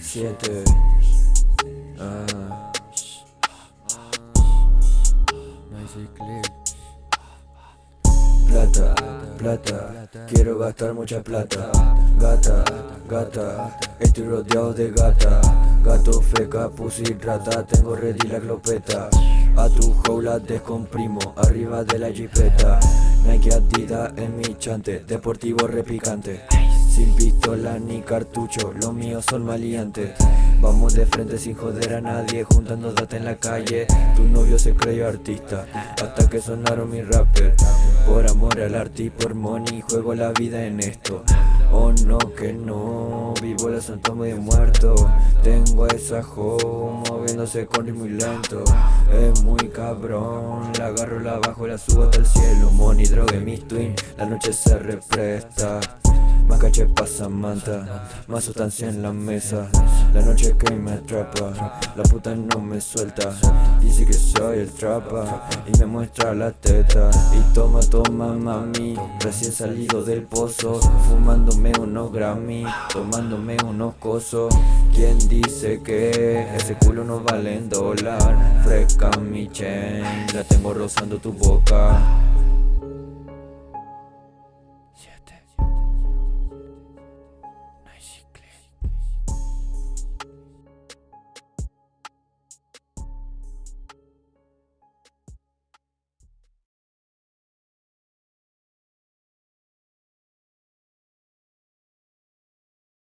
7. Nice click Plata, plata, quiero gastar mucha plata. Gata, gata, estoy rodeado de gata. Gato, feca, pussy, rata, tengo ready la glopeta. A tu jaula descomprimo, arriba de la jipeta. Nike Adidas en mi chante, deportivo repicante sin pistola ni cartucho, los míos son maleantes. Vamos de frente sin joder a nadie, juntando data en la calle. Tu novio se creyó artista, hasta que sonaron mis rappers. Por amor al arte y por money, juego la vida en esto. Oh no, que no, vivo la santa de muerto. Tengo a esa hoe moviéndose con ritmo muy lento. Es muy cabrón, la agarro, la bajo, la subo hasta el cielo. Money, droga y mis twin, la noche se represta más caché pasa manta, más sustancia en la mesa. La noche que me atrapa, la puta no me suelta. Dice que soy el trapa y me muestra la teta. Y toma, toma mami, recién salido del pozo Fumándome unos Grammy, tomándome unos cosos. ¿Quién dice que ese culo no vale en dólar? Fresca mi chain, la tengo rozando tu boca